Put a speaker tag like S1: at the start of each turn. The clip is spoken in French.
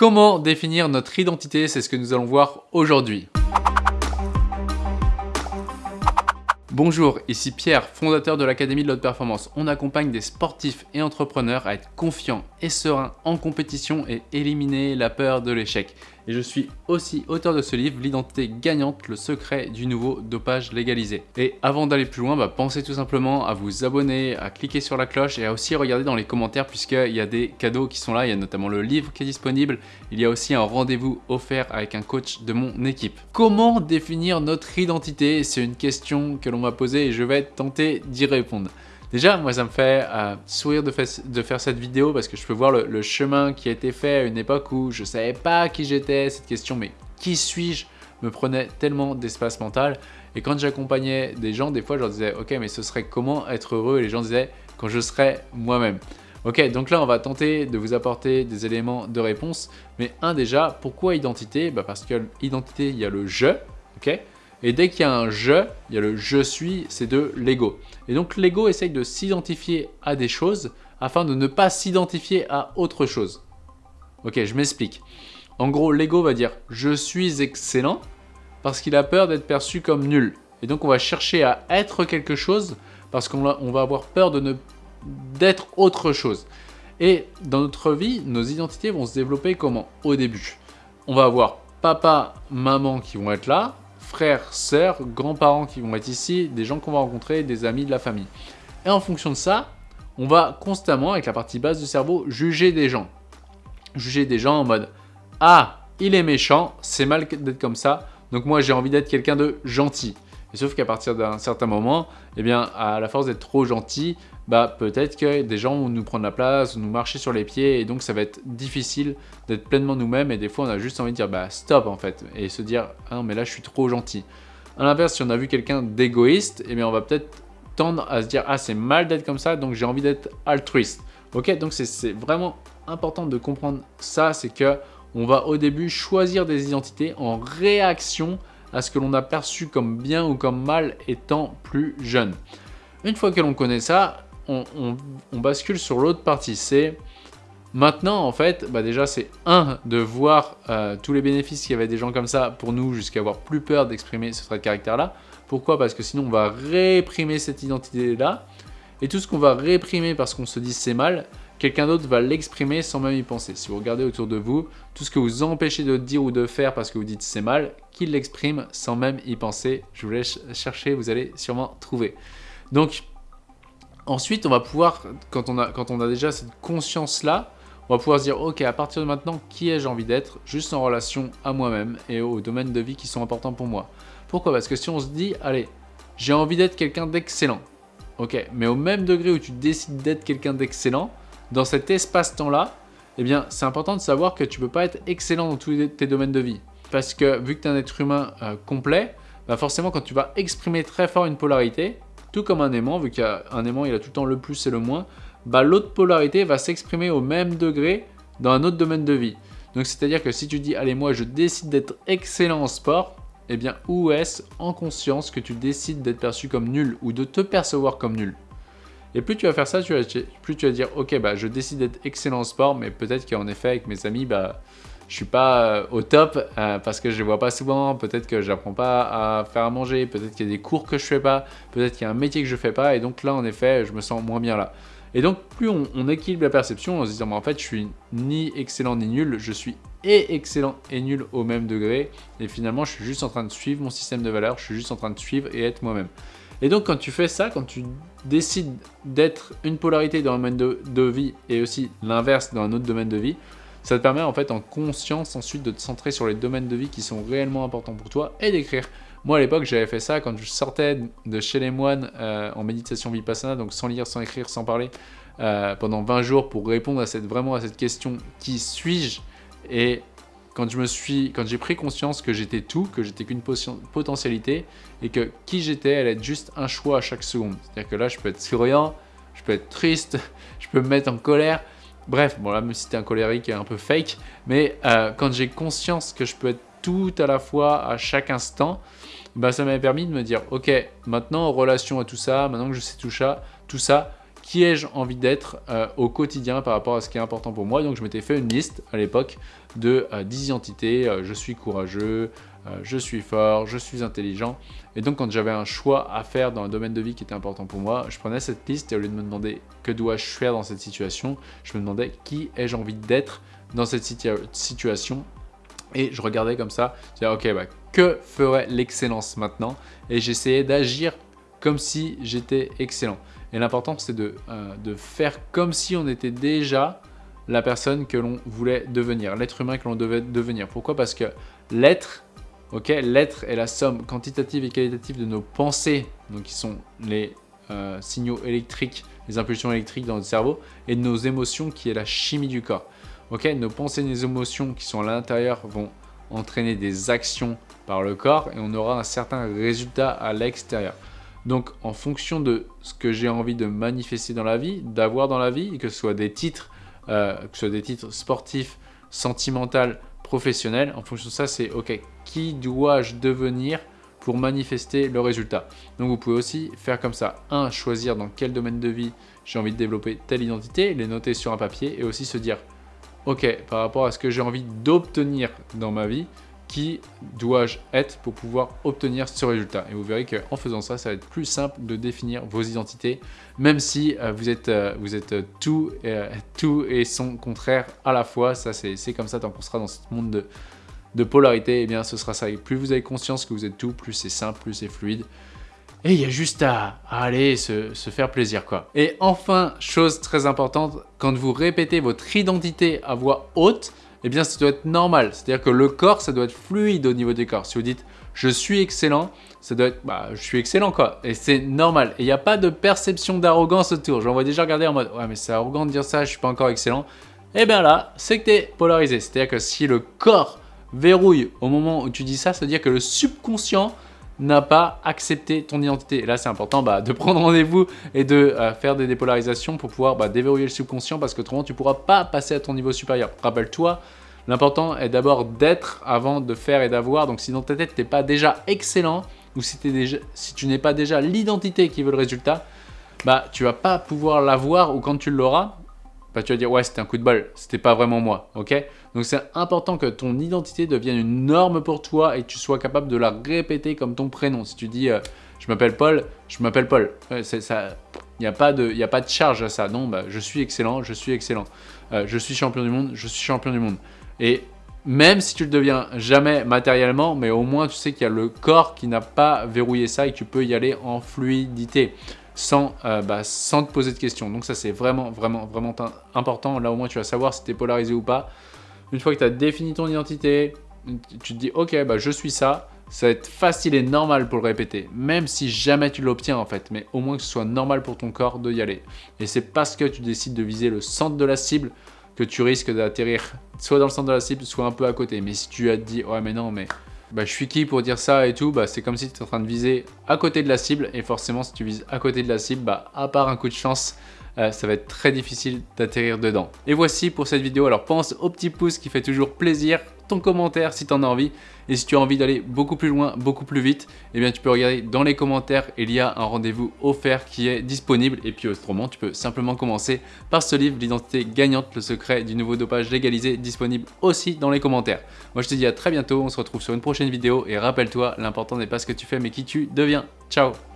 S1: Comment définir notre identité C'est ce que nous allons voir aujourd'hui. Bonjour, ici Pierre, fondateur de l'Académie de l'Haute Performance. On accompagne des sportifs et entrepreneurs à être confiants et sereins en compétition et éliminer la peur de l'échec. Et je suis aussi auteur de ce livre, L'identité gagnante, le secret du nouveau dopage légalisé. Et avant d'aller plus loin, bah, pensez tout simplement à vous abonner, à cliquer sur la cloche et à aussi regarder dans les commentaires puisqu'il y a des cadeaux qui sont là. Il y a notamment le livre qui est disponible. Il y a aussi un rendez-vous offert avec un coach de mon équipe. Comment définir notre identité? C'est une question que l'on m'a posée et je vais tenter d'y répondre. Déjà, moi, ça me fait euh, sourire de, faire cette vidéo parce que je peux voir le, chemin qui a été fait à une époque où je ne savais pas qui j'étais, cette question, mais qui suis-je me prenait tellement d'espace mental. Et quand j'accompagnais des gens, des fois, je leur disais, ok, mais ce serait comment être heureux? Et les gens disaient, quand je serais moi-même. Ok, donc là, on va tenter de vous apporter des éléments de réponse. Mais un déjà, pourquoi identité? Bah Parce que l'identité, il y a le « je », ok? Et dès qu'il y a un « je », il y a le « je suis », c'est de l'ego. Et donc l'ego essaye de s'identifier à des choses afin de ne pas s'identifier à autre chose. Ok, je m'explique. En gros, l'ego va dire « je suis excellent » parce qu'il a peur d'être perçu comme nul. Et donc on va chercher à être quelque chose parce qu'on va avoir peur de d'être autre chose. Et dans notre vie, nos identités vont se développer comment? Au début, on va avoir papa, maman qui vont être là, frères, sœurs, grands-parents qui vont être ici, des gens qu'on va rencontrer, des amis de la famille. Et en fonction de ça, on va constamment, avec la partie basse du cerveau, juger des gens. Juger des gens en mode « Ah, il est méchant, c'est mal d'être comme ça, donc moi j'ai envie d'être quelqu'un de gentil ». Et sauf qu'à partir d'un certain moment, eh bien, à la force d'être trop gentil, bah, peut-être que des gens vont nous prendre la place, nous marcher sur les pieds, et donc ça va être difficile d'être pleinement nous-mêmes, et des fois on a juste envie de dire bah stop en fait, et se dire ah non mais là je suis trop gentil. A l'inverse, si on a vu quelqu'un d'égoïste, eh bien on va peut-être tendre à se dire ah c'est mal d'être comme ça, donc j'ai envie d'être altruiste. Ok, donc c'est vraiment important de comprendre ça, c'est que on va au début choisir des identités en réaction à ce que l'on a perçu comme bien ou comme mal étant plus jeune. Une fois que l'on connaît ça, on, bascule sur l'autre partie. C'est maintenant, en fait, bah déjà, c'est un, de voir euh, tous les bénéfices qu'il y avait des gens comme ça pour nous, jusqu'à avoir plus peur d'exprimer ce trait de caractère-là. Pourquoi? Parce que sinon, on va réprimer cette identité-là. Et tout ce qu'on va réprimer parce qu'on se dit c'est mal, quelqu'un d'autre va l'exprimer sans même y penser. Si vous regardez autour de vous, tout ce que vous empêchez de dire ou de faire parce que vous dites c'est mal, qu'il l'exprime sans même y penser. Je vous laisse chercher, vous allez sûrement trouver. Donc, ensuite, on va pouvoir, quand on a, quand on a déjà cette conscience-là, on va pouvoir se dire, ok, à partir de maintenant, qui ai-je envie d'être? Juste en relation à moi-même et aux domaines de vie qui sont importants pour moi. Pourquoi? Parce que si on se dit, allez, j'ai envie d'être quelqu'un d'excellent. Ok, mais au même degré où tu décides d'être quelqu'un d'excellent, dans cet espace-temps-là, eh bien, c'est important de savoir que tu ne peux pas être excellent dans tous tes domaines de vie. Parce que vu que tu es un être humain euh, complet, bah forcément, quand tu vas exprimer très fort une polarité, tout comme un aimant, vu qu'un aimant, il a tout le temps le plus et le moins, bah, l'autre polarité va s'exprimer au même degré dans un autre domaine de vie. Donc, c'est-à-dire que si tu dis, allez, moi, je décide d'être excellent en sport, eh bien, où est-ce en conscience que tu décides d'être perçu comme nul ou de te percevoir comme nul? Et plus tu vas faire ça, plus tu vas dire, ok, bah, je décide d'être excellent en sport, mais peut-être qu'en effet, avec mes amis, bah, je suis pas euh, au top euh, parce que je les vois pas souvent, peut-être que j'apprends pas à faire à manger, peut-être qu'il y a des cours que je fais pas, peut-être qu'il y a un métier que je fais pas, et donc là, en effet, je me sens moins bien là. Et donc, plus on, équilibre la perception en se disant, bah, en fait, je suis ni excellent ni nul, je suis et excellent et nul au même degré, et finalement, je suis juste en train de suivre mon système de valeurs, je suis juste en train de suivre et être moi-même. Et donc quand tu fais ça, quand tu décides d'être une polarité dans un domaine de, vie et aussi l'inverse dans un autre domaine de vie, ça te permet en fait en conscience ensuite de te centrer sur les domaines de vie qui sont réellement importants pour toi et d'écrire. Moi à l'époque j'avais fait ça quand je sortais de chez les moines euh, en méditation vipassana, donc sans lire, sans écrire, sans parler, euh, pendant 20 jours pour répondre vraiment à cette question qui suis-je? Et quand je me suis, quand j'ai pris conscience que j'étais tout, que j'étais qu'une potentialité et que qui j'étais allait être juste un choix à chaque seconde. C'est-à-dire que là, je peux être souriant, je peux être triste, je peux me mettre en colère. Bref, bon là, même si c'était un colérique un peu fake, mais euh, quand j'ai conscience que je peux être tout à la fois à chaque instant, bah, ça m'a permis de me dire, ok, maintenant en relation à tout ça, maintenant que je sais tout ça, tout ça, qui ai-je envie d'être euh, au quotidien par rapport à ce qui est important pour moi. Donc je m'étais fait une liste à l'époque de 10 identités, je suis courageux, je suis fort, je suis intelligent. Et donc quand j'avais un choix à faire dans un domaine de vie qui était important pour moi, je prenais cette liste et au lieu de me demander que dois-je faire dans cette situation, je me demandais qui ai-je envie d'être dans cette situation et je regardais comme ça, je disais, ok, bah, que ferait l'excellence maintenant? Et j'essayais d'agir comme si j'étais excellent. Et l'important, c'est de, euh, de, faire comme si on était déjà la personne que l'on voulait devenir, l'être humain que l'on devait devenir. Pourquoi? Parce que l'être, ok, l'être est la somme quantitative et qualitative de nos pensées, donc qui sont les euh, signaux électriques, les impulsions électriques dans le cerveau, et de nos émotions qui est la chimie du corps. Ok, nos pensées nos émotions qui sont à l'intérieur vont entraîner des actions par le corps et on aura un certain résultat à l'extérieur. Donc en fonction de ce que j'ai envie de manifester dans la vie, d'avoir dans la vie, que ce soit des titres, euh, que ce soit des titres sportifs, sentimentaux, professionnels, en fonction de ça, c'est ok, qui dois-je devenir pour manifester le résultat? Donc vous pouvez aussi faire comme ça. Un, choisir dans quel domaine de vie j'ai envie de développer telle identité, les noter sur un papier et aussi se dire ok, par rapport à ce que j'ai envie d'obtenir dans ma vie, qui dois-je être pour pouvoir obtenir ce résultat Et vous verrez qu'en faisant ça, ça va être plus simple de définir vos identités, même si euh, vous êtes, euh, vous êtes tout, euh, tout et son contraire à la fois. Ça, c'est comme ça tant qu'on sera dans ce monde de, de polarité, eh bien ce sera ça. Plus vous avez conscience que vous êtes tout, plus c'est simple, plus c'est fluide. Et il y a juste à, aller se, faire plaisir quoi. Et enfin, chose très importante, quand vous répétez votre identité à voix haute, eh bien ça doit être normal. C'est-à-dire que le corps, ça doit être fluide au niveau du corps. Si vous dites « je suis excellent », ça doit être bah, « je suis excellent » quoi. Et c'est normal. Et il n'y a pas de perception d'arrogance autour. J'en vois déjà regarder en mode « ouais mais c'est arrogant de dire ça, je suis pas encore excellent ». Eh bien là, c'est que tu es polarisé. C'est-à-dire que si le corps verrouille au moment où tu dis ça, ça veut dire que le subconscient n'a pas accepté ton identité. Et là, c'est important bah, de prendre rendez-vous et de euh, faire des dépolarisations pour pouvoir bah, déverrouiller le subconscient parce que autrement, tu ne pourras pas passer à ton niveau supérieur. Rappelle-toi, l'important est d'abord d'être avant de faire et d'avoir. Donc, si dans ta tête, tu n'es pas déjà excellent ou si, déjà, si tu n'es pas déjà l'identité qui veut le résultat, bah, tu vas pas pouvoir l'avoir ou quand tu l'auras, bah, tu vas dire « ouais, c'était un coup de balle, c'était pas vraiment moi ». ok? Donc c'est important que ton identité devienne une norme pour toi et que tu sois capable de la répéter comme ton prénom. Si tu dis euh, je m'appelle Paul », je m'appelle Paul. il n'y a, pas de, a pas de charge à ça. Non, bah, je suis excellent, je suis excellent. Euh, je suis champion du monde, je suis champion du monde. Et même si tu le deviens jamais matériellement, mais au moins tu sais qu'il y a le corps qui n'a pas verrouillé ça et que tu peux y aller en fluidité sans, euh, bah, sans te poser de questions. Donc ça, c'est vraiment, vraiment, vraiment important. Là, au moins, tu vas savoir si tu es polarisé ou pas. Une fois que tu as défini ton identité, tu te dis, ok, bah, je suis ça. Ça va être facile et normal pour le répéter, même si jamais tu l'obtiens en fait, mais au moins que ce soit normal pour ton corps de y aller. Et c'est parce que tu décides de viser le centre de la cible que tu risques d'atterrir soit dans le centre de la cible, soit un peu à côté. Mais si tu as dit, ouais mais non, mais bah, je suis qui pour dire ça et tout, bah, c'est comme si tu étais en train de viser à côté de la cible et forcément si tu vises à côté de la cible, bah, à part un coup de chance, euh, ça va être très difficile d'atterrir dedans. Et voici pour cette vidéo, alors pense au petit pouce qui fait toujours plaisir, ton commentaire si tu en as envie. Et si tu as envie d'aller beaucoup plus loin, beaucoup plus vite, eh bien tu peux regarder dans les commentaires, il y a un rendez-vous offert qui est disponible. Et puis autrement, tu peux simplement commencer par ce livre, l'identité gagnante, le secret du nouveau dopage légalisé, disponible aussi dans les commentaires. Moi je te dis à très bientôt, on se retrouve sur une prochaine vidéo et rappelle-toi, l'important n'est pas ce que tu fais mais qui tu deviens. Ciao